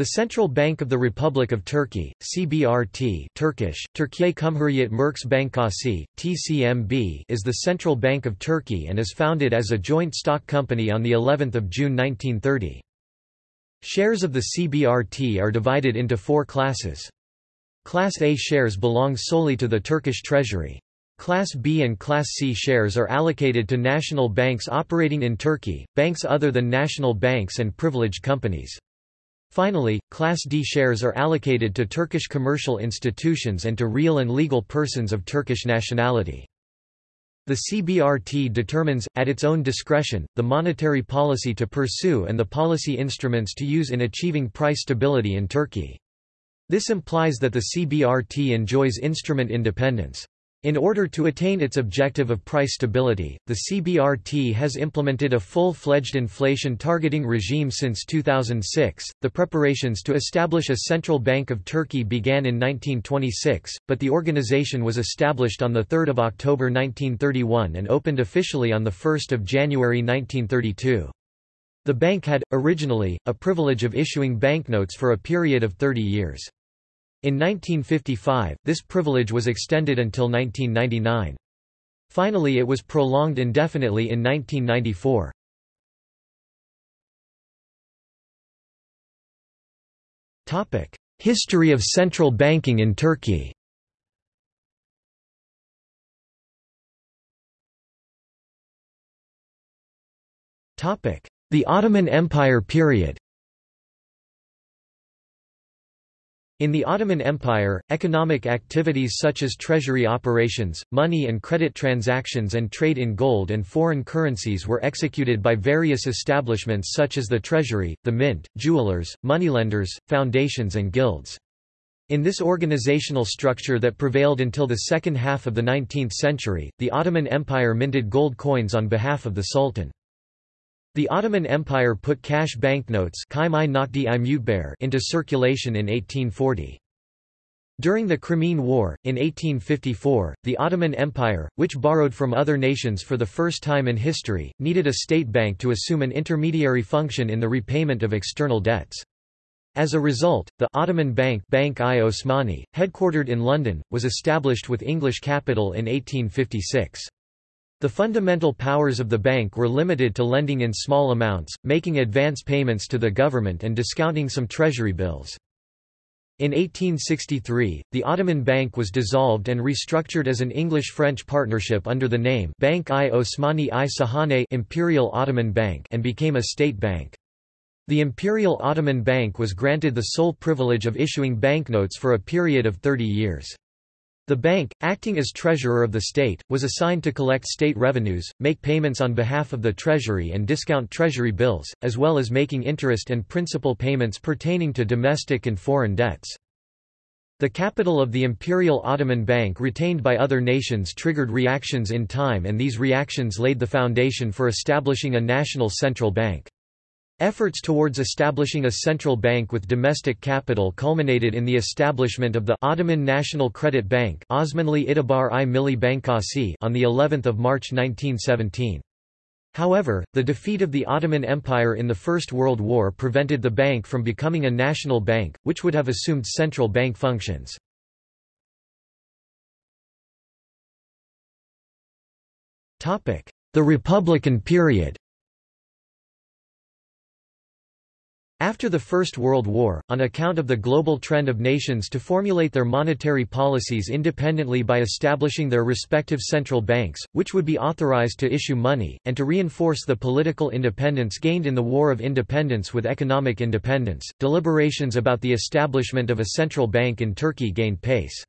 The Central Bank of the Republic of Turkey, CBRT Turkish, Türkiye Cumhuriyet Merkez Bankası, TCMB is the Central Bank of Turkey and is founded as a joint stock company on of June 1930. Shares of the CBRT are divided into four classes. Class A shares belong solely to the Turkish Treasury. Class B and Class C shares are allocated to national banks operating in Turkey, banks other than national banks and privileged companies. Finally, Class D shares are allocated to Turkish commercial institutions and to real and legal persons of Turkish nationality. The CBRT determines, at its own discretion, the monetary policy to pursue and the policy instruments to use in achieving price stability in Turkey. This implies that the CBRT enjoys instrument independence. In order to attain its objective of price stability, the CBRT has implemented a full-fledged inflation targeting regime since 2006. The preparations to establish a central bank of Turkey began in 1926, but the organization was established on the 3rd of October 1931 and opened officially on the 1st of January 1932. The bank had, originally, a privilege of issuing banknotes for a period of 30 years. In 1955, this privilege was extended until 1999. Finally it was prolonged indefinitely in 1994. History of central banking in Turkey The Ottoman Empire period In the Ottoman Empire, economic activities such as treasury operations, money and credit transactions and trade in gold and foreign currencies were executed by various establishments such as the treasury, the mint, jewelers, moneylenders, foundations and guilds. In this organizational structure that prevailed until the second half of the 19th century, the Ottoman Empire minted gold coins on behalf of the Sultan. The Ottoman Empire put cash banknotes into circulation in 1840. During the Crimean War, in 1854, the Ottoman Empire, which borrowed from other nations for the first time in history, needed a state bank to assume an intermediary function in the repayment of external debts. As a result, the Ottoman Bank Bank i Osmani, headquartered in London, was established with English capital in 1856. The fundamental powers of the bank were limited to lending in small amounts, making advance payments to the government and discounting some treasury bills. In 1863, the Ottoman Bank was dissolved and restructured as an English-French partnership under the name Bank i Osmani i Sahane Imperial Ottoman Bank and became a state bank. The Imperial Ottoman Bank was granted the sole privilege of issuing banknotes for a period of 30 years. The bank, acting as treasurer of the state, was assigned to collect state revenues, make payments on behalf of the treasury and discount treasury bills, as well as making interest and principal payments pertaining to domestic and foreign debts. The capital of the Imperial Ottoman Bank retained by other nations triggered reactions in time and these reactions laid the foundation for establishing a national central bank. Efforts towards establishing a central bank with domestic capital culminated in the establishment of the Ottoman National Credit Bank Osmanli İtibar i Milli Bankası on the 11th of March 1917. However, the defeat of the Ottoman Empire in the First World War prevented the bank from becoming a national bank, which would have assumed central bank functions. The Republican period After the First World War, on account of the global trend of nations to formulate their monetary policies independently by establishing their respective central banks, which would be authorized to issue money, and to reinforce the political independence gained in the War of Independence with economic independence, deliberations about the establishment of a central bank in Turkey gained pace.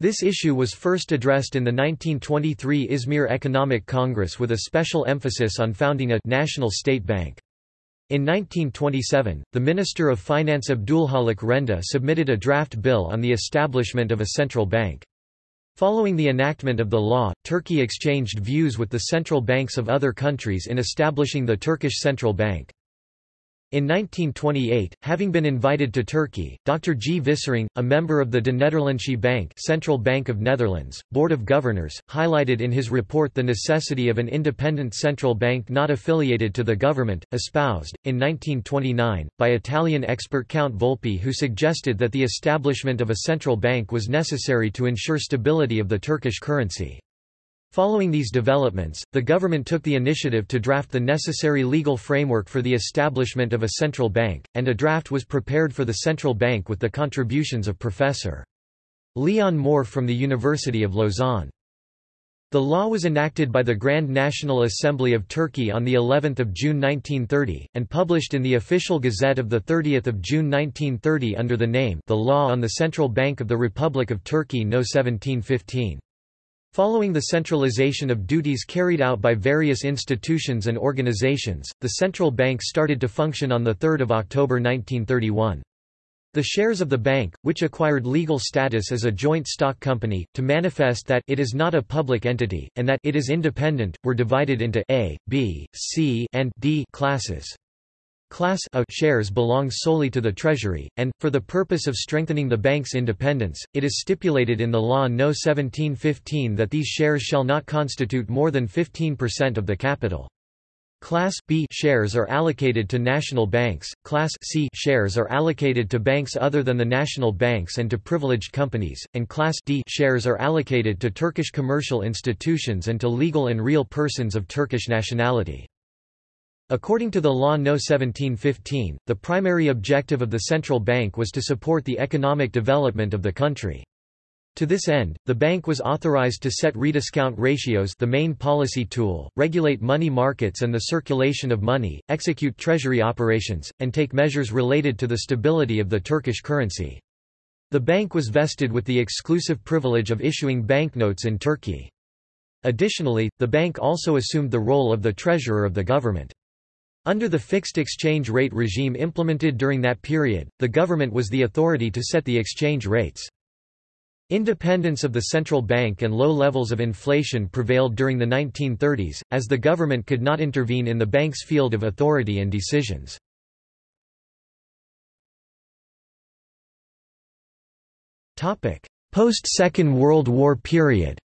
This issue was first addressed in the 1923 Izmir Economic Congress with a special emphasis on founding a national state bank. In 1927, the Minister of Finance Abdulhalik Renda submitted a draft bill on the establishment of a central bank. Following the enactment of the law, Turkey exchanged views with the central banks of other countries in establishing the Turkish Central Bank. In 1928, having been invited to Turkey, Dr. G. Vissering, a member of the De Nederlandsche Bank Central Bank of Netherlands, Board of Governors, highlighted in his report the necessity of an independent central bank not affiliated to the government, espoused, in 1929, by Italian expert Count Volpi who suggested that the establishment of a central bank was necessary to ensure stability of the Turkish currency. Following these developments, the government took the initiative to draft the necessary legal framework for the establishment of a central bank, and a draft was prepared for the central bank with the contributions of Professor Leon Moore from the University of Lausanne. The law was enacted by the Grand National Assembly of Turkey on the 11th of June 1930 and published in the Official Gazette of the 30th of June 1930 under the name The Law on the Central Bank of the Republic of Turkey No 1715. Following the centralization of duties carried out by various institutions and organizations, the central bank started to function on 3 October 1931. The shares of the bank, which acquired legal status as a joint stock company, to manifest that it is not a public entity, and that it is independent, were divided into A, B, C, and D classes. Class A shares belong solely to the Treasury, and, for the purpose of strengthening the bank's independence, it is stipulated in the Law No. 1715 that these shares shall not constitute more than 15% of the capital. Class B shares are allocated to national banks, Class C shares are allocated to banks other than the national banks and to privileged companies, and Class D shares are allocated to Turkish commercial institutions and to legal and real persons of Turkish nationality. According to the Law No. 1715, the primary objective of the central bank was to support the economic development of the country. To this end, the bank was authorized to set rediscount ratios the main policy tool, regulate money markets and the circulation of money, execute treasury operations, and take measures related to the stability of the Turkish currency. The bank was vested with the exclusive privilege of issuing banknotes in Turkey. Additionally, the bank also assumed the role of the treasurer of the government. Under the fixed exchange rate regime implemented during that period, the government was the authority to set the exchange rates. Independence of the central bank and low levels of inflation prevailed during the 1930s, as the government could not intervene in the bank's field of authority and decisions. Post-Second World War period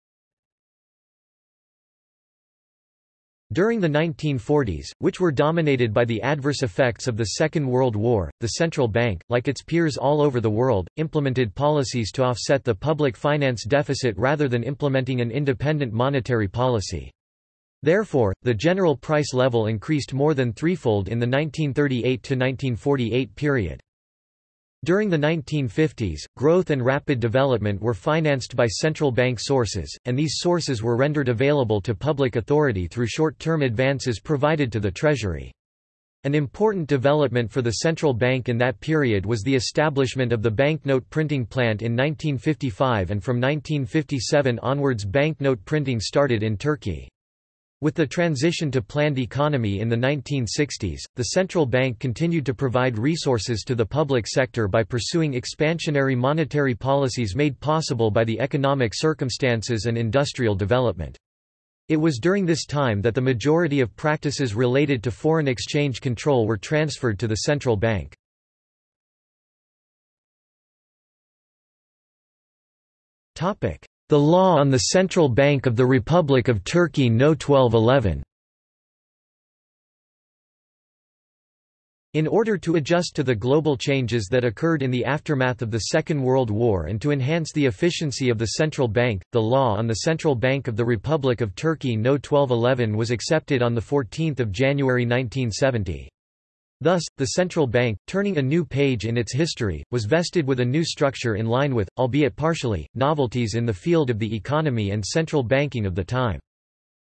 During the 1940s, which were dominated by the adverse effects of the Second World War, the central bank, like its peers all over the world, implemented policies to offset the public finance deficit rather than implementing an independent monetary policy. Therefore, the general price level increased more than threefold in the 1938–1948 period. During the 1950s, growth and rapid development were financed by central bank sources, and these sources were rendered available to public authority through short-term advances provided to the Treasury. An important development for the central bank in that period was the establishment of the banknote printing plant in 1955 and from 1957 onwards banknote printing started in Turkey. With the transition to planned economy in the 1960s, the central bank continued to provide resources to the public sector by pursuing expansionary monetary policies made possible by the economic circumstances and industrial development. It was during this time that the majority of practices related to foreign exchange control were transferred to the central bank. The Law on the Central Bank of the Republic of Turkey No. 1211 In order to adjust to the global changes that occurred in the aftermath of the Second World War and to enhance the efficiency of the central bank, the law on the Central Bank of the Republic of Turkey No. 1211 was accepted on 14 January 1970. Thus, the central bank, turning a new page in its history, was vested with a new structure in line with, albeit partially, novelties in the field of the economy and central banking of the time.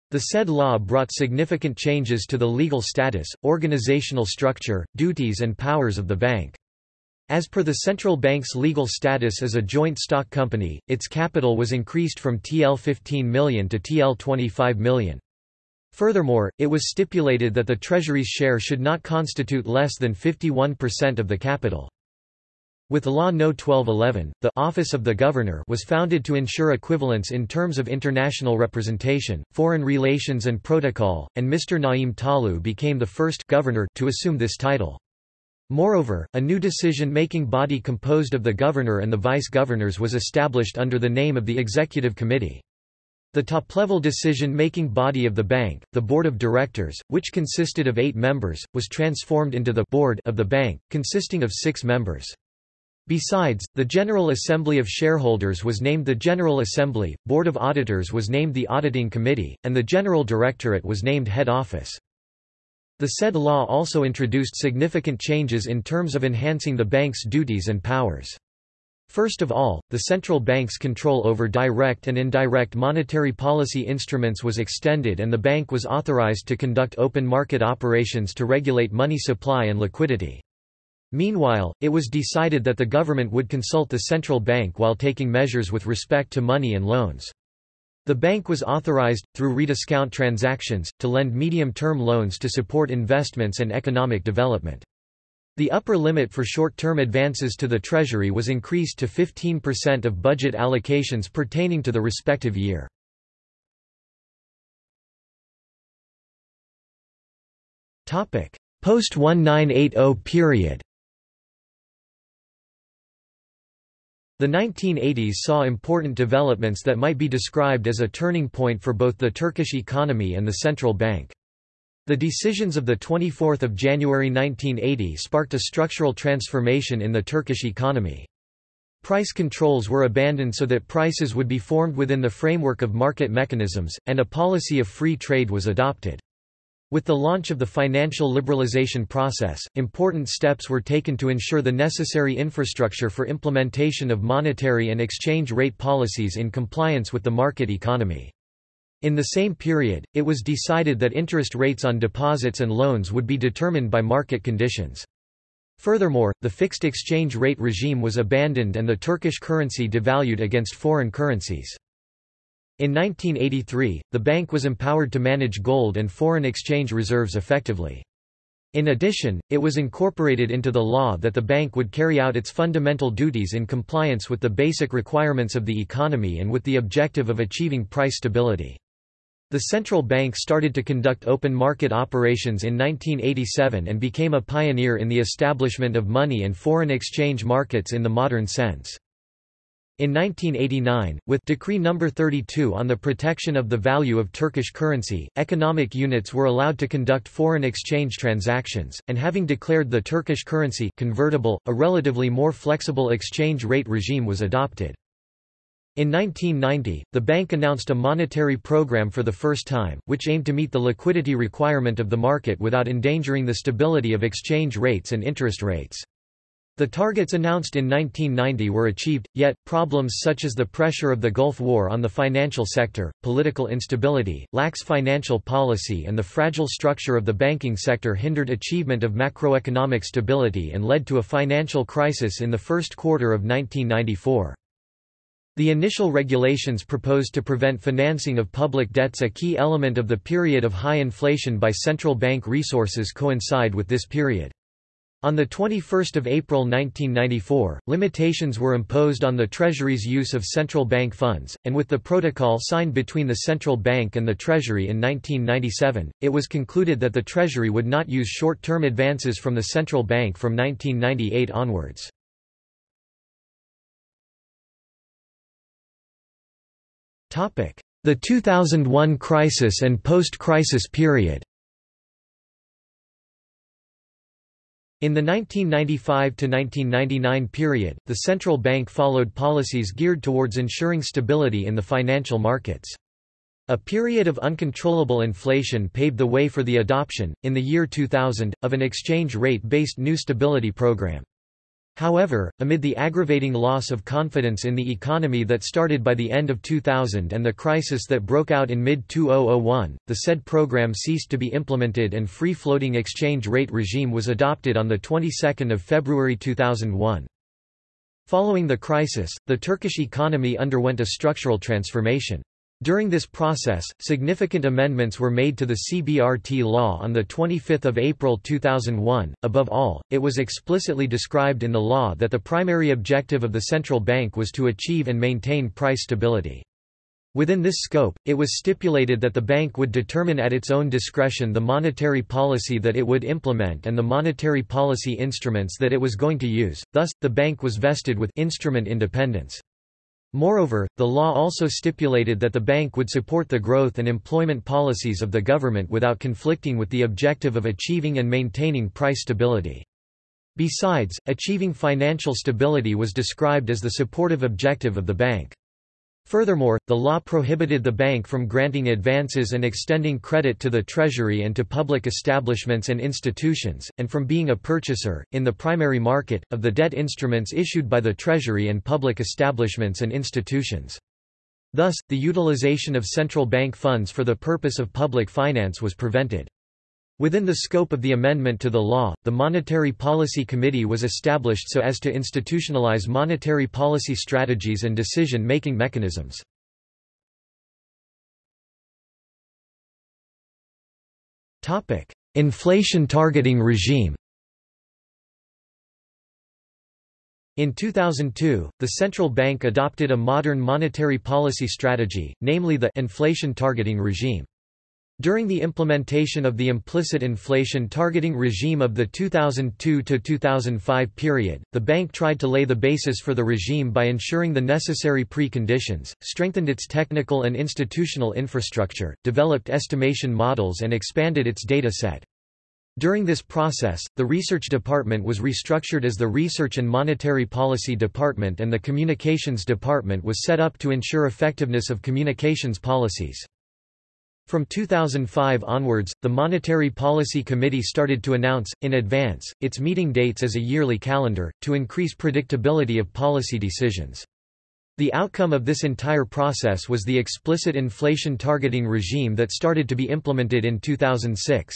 The said law brought significant changes to the legal status, organizational structure, duties and powers of the bank. As per the central bank's legal status as a joint stock company, its capital was increased from TL 15 million to TL 25 million. Furthermore, it was stipulated that the Treasury's share should not constitute less than 51% of the capital. With Law No. 1211, the Office of the Governor was founded to ensure equivalence in terms of international representation, foreign relations and protocol, and Mr. Naim Talu became the first governor to assume this title. Moreover, a new decision-making body composed of the governor and the vice-governors was established under the name of the Executive Committee. The top-level decision-making body of the bank, the Board of Directors, which consisted of eight members, was transformed into the Board of the bank, consisting of six members. Besides, the General Assembly of Shareholders was named the General Assembly, Board of Auditors was named the Auditing Committee, and the General Directorate was named Head Office. The said law also introduced significant changes in terms of enhancing the bank's duties and powers. First of all, the central bank's control over direct and indirect monetary policy instruments was extended and the bank was authorized to conduct open market operations to regulate money supply and liquidity. Meanwhile, it was decided that the government would consult the central bank while taking measures with respect to money and loans. The bank was authorized, through rediscount transactions, to lend medium-term loans to support investments and economic development. The upper limit for short-term advances to the Treasury was increased to 15% of budget allocations pertaining to the respective year. Post-1980 period The 1980s saw important developments that might be described as a turning point for both the Turkish economy and the central bank. The decisions of 24 January 1980 sparked a structural transformation in the Turkish economy. Price controls were abandoned so that prices would be formed within the framework of market mechanisms, and a policy of free trade was adopted. With the launch of the financial liberalization process, important steps were taken to ensure the necessary infrastructure for implementation of monetary and exchange rate policies in compliance with the market economy. In the same period, it was decided that interest rates on deposits and loans would be determined by market conditions. Furthermore, the fixed exchange rate regime was abandoned and the Turkish currency devalued against foreign currencies. In 1983, the bank was empowered to manage gold and foreign exchange reserves effectively. In addition, it was incorporated into the law that the bank would carry out its fundamental duties in compliance with the basic requirements of the economy and with the objective of achieving price stability. The central bank started to conduct open market operations in 1987 and became a pioneer in the establishment of money and foreign exchange markets in the modern sense. In 1989, with Decree No. 32 on the protection of the value of Turkish currency, economic units were allowed to conduct foreign exchange transactions, and having declared the Turkish currency convertible, a relatively more flexible exchange rate regime was adopted. In 1990, the bank announced a monetary program for the first time, which aimed to meet the liquidity requirement of the market without endangering the stability of exchange rates and interest rates. The targets announced in 1990 were achieved, yet, problems such as the pressure of the Gulf War on the financial sector, political instability, lax financial policy and the fragile structure of the banking sector hindered achievement of macroeconomic stability and led to a financial crisis in the first quarter of 1994. The initial regulations proposed to prevent financing of public debts a key element of the period of high inflation by central bank resources coincide with this period. On 21 April 1994, limitations were imposed on the Treasury's use of central bank funds, and with the protocol signed between the central bank and the Treasury in 1997, it was concluded that the Treasury would not use short-term advances from the central bank from 1998 onwards. The 2001 crisis and post-crisis period In the 1995–1999 period, the central bank followed policies geared towards ensuring stability in the financial markets. A period of uncontrollable inflation paved the way for the adoption, in the year 2000, of an exchange rate-based new stability program. However, amid the aggravating loss of confidence in the economy that started by the end of 2000 and the crisis that broke out in mid-2001, the said program ceased to be implemented and free-floating exchange rate regime was adopted on the 22nd of February 2001. Following the crisis, the Turkish economy underwent a structural transformation. During this process, significant amendments were made to the CBRT law on 25 April 2001. Above all, it was explicitly described in the law that the primary objective of the central bank was to achieve and maintain price stability. Within this scope, it was stipulated that the bank would determine at its own discretion the monetary policy that it would implement and the monetary policy instruments that it was going to use, thus, the bank was vested with instrument independence. Moreover, the law also stipulated that the bank would support the growth and employment policies of the government without conflicting with the objective of achieving and maintaining price stability. Besides, achieving financial stability was described as the supportive objective of the bank. Furthermore, the law prohibited the bank from granting advances and extending credit to the Treasury and to public establishments and institutions, and from being a purchaser, in the primary market, of the debt instruments issued by the Treasury and public establishments and institutions. Thus, the utilization of central bank funds for the purpose of public finance was prevented. Within the scope of the amendment to the law, the Monetary Policy Committee was established so as to institutionalize monetary policy strategies and decision-making mechanisms. Inflation targeting regime In 2002, the central bank adopted a modern monetary policy strategy, namely the inflation targeting regime. During the implementation of the implicit inflation targeting regime of the 2002–2005 period, the bank tried to lay the basis for the regime by ensuring the necessary preconditions, strengthened its technical and institutional infrastructure, developed estimation models and expanded its data set. During this process, the Research Department was restructured as the Research and Monetary Policy Department and the Communications Department was set up to ensure effectiveness of communications policies. From 2005 onwards, the Monetary Policy Committee started to announce, in advance, its meeting dates as a yearly calendar, to increase predictability of policy decisions. The outcome of this entire process was the explicit inflation targeting regime that started to be implemented in 2006.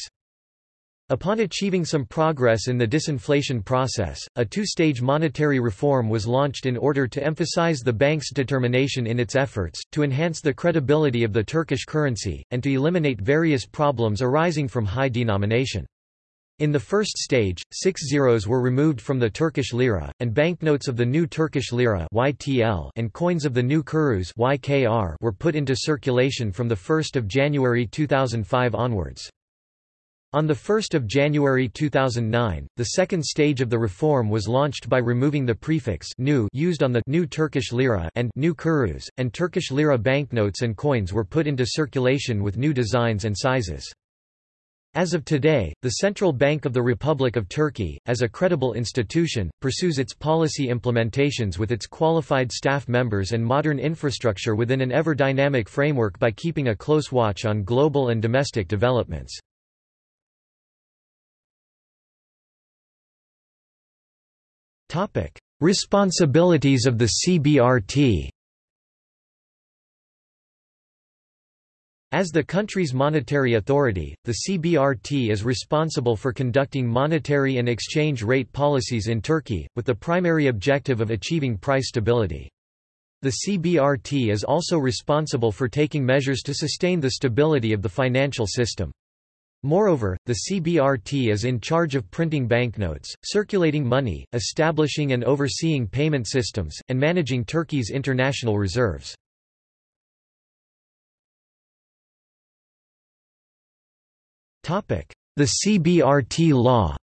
Upon achieving some progress in the disinflation process, a two-stage monetary reform was launched in order to emphasize the bank's determination in its efforts, to enhance the credibility of the Turkish currency, and to eliminate various problems arising from high denomination. In the first stage, six zeros were removed from the Turkish lira, and banknotes of the new Turkish lira (YTL) and coins of the new kurus (YKR) were put into circulation from the 1st of January 2005 onwards. On 1 January 2009, the second stage of the reform was launched by removing the prefix new used on the new Turkish lira and new kurus, and Turkish lira banknotes and coins were put into circulation with new designs and sizes. As of today, the Central Bank of the Republic of Turkey, as a credible institution, pursues its policy implementations with its qualified staff members and modern infrastructure within an ever-dynamic framework by keeping a close watch on global and domestic developments. Topic: Responsibilities of the CBRT. As the country's monetary authority, the CBRT is responsible for conducting monetary and exchange rate policies in Turkey, with the primary objective of achieving price stability. The CBRT is also responsible for taking measures to sustain the stability of the financial system. Moreover, the CBRT is in charge of printing banknotes, circulating money, establishing and overseeing payment systems, and managing Turkey's international reserves. The CBRT law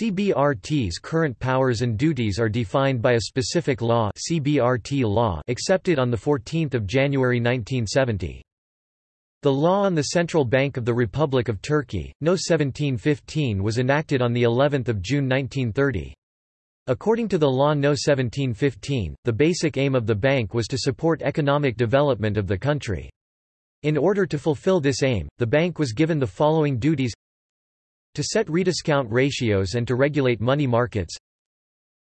CBRT's current powers and duties are defined by a specific law, CBRT law accepted on 14 January 1970. The law on the Central Bank of the Republic of Turkey, No. 1715 was enacted on the 11th of June 1930. According to the law No. 1715, the basic aim of the bank was to support economic development of the country. In order to fulfill this aim, the bank was given the following duties. To set rediscount ratios and to regulate money markets.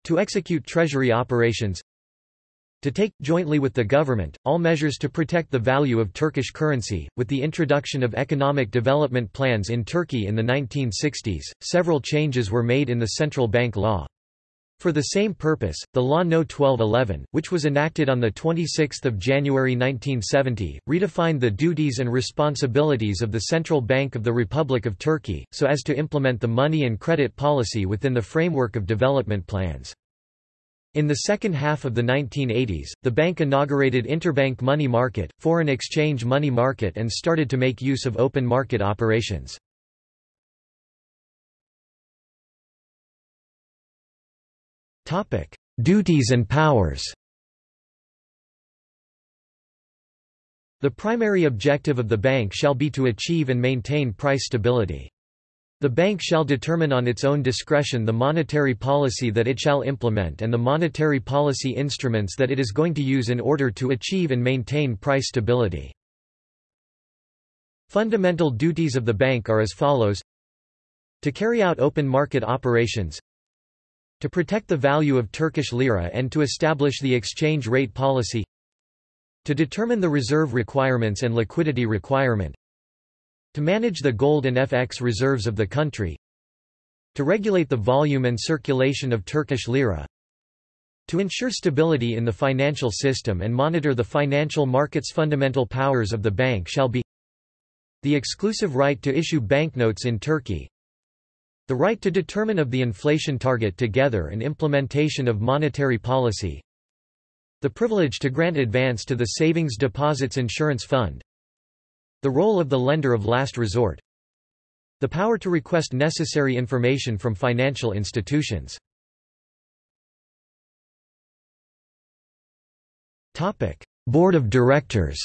To execute treasury operations to take, jointly with the government, all measures to protect the value of Turkish currency. With the introduction of economic development plans in Turkey in the 1960s, several changes were made in the central bank law. For the same purpose, the Law No. 1211, which was enacted on 26 January 1970, redefined the duties and responsibilities of the Central Bank of the Republic of Turkey, so as to implement the money and credit policy within the framework of development plans. In the second half of the 1980s, the bank inaugurated interbank money market, foreign exchange money market and started to make use of open market operations. Duties and powers The primary objective of the bank shall be to achieve and maintain price stability. The bank shall determine on its own discretion the monetary policy that it shall implement and the monetary policy instruments that it is going to use in order to achieve and maintain price stability. Fundamental duties of the bank are as follows. To carry out open market operations. To protect the value of Turkish lira and to establish the exchange rate policy. To determine the reserve requirements and liquidity requirement to manage the gold and FX reserves of the country To regulate the volume and circulation of Turkish lira To ensure stability in the financial system and monitor the financial markets Fundamental powers of the bank shall be The exclusive right to issue banknotes in Turkey The right to determine of the inflation target together and implementation of monetary policy The privilege to grant advance to the Savings Deposits Insurance Fund the role of the lender of last resort. The power to request necessary information from financial institutions. Topic: Board of Directors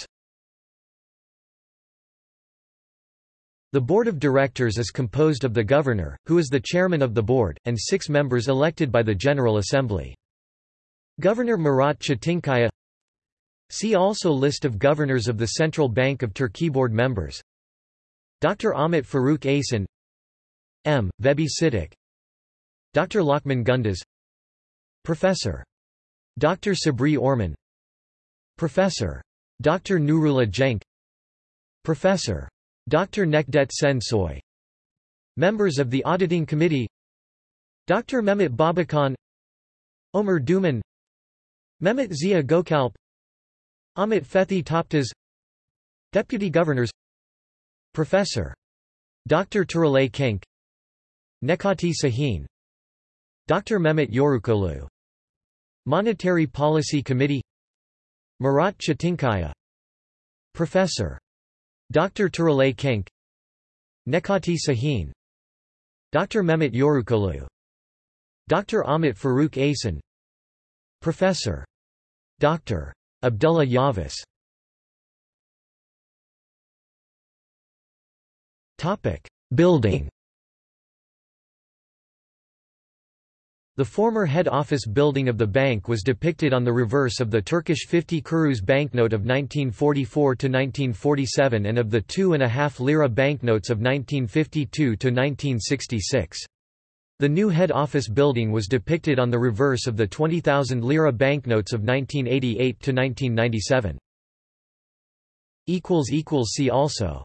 The Board of Directors is composed of the Governor, who is the chairman of the board, and six members elected by the General Assembly. Governor Murat Çetinkaya See also List of governors of the Central Bank of Turkey Board members Dr. Ahmet Faruk Aysan M. Vebi Çetik Dr. Lokman Gündüz Professor. Dr. Sabri Orman Professor. Dr. Nurullah Cenk Professor. Dr. Nekdet Şensoy Members of the Auditing Committee Dr. Mehmet Babakan Ömer Duman Mehmet Ziya Gökalp Ahmet Fethi Toptaz Deputy Governors Professor. Dr. Turalay Kenç Necati Sahin Dr. Mehmet Yörükoğlu Monetary Policy Committee Murat Çetinkaya Professor. Dr. Turalay Kenç Necati Sahin Dr. Mehmet Yörükoğlu Dr. Ahmet Faruk Aysan Professor. Dr. Abdullah Yavuz Building The former head office building of the bank was depicted on the reverse of the Turkish 50 kurus banknote of 1944–1947 and of the 2.5 lira banknotes of 1952–1966. The new head office building was depicted on the reverse of the 20,000 lira banknotes of 1988 to 1997. See also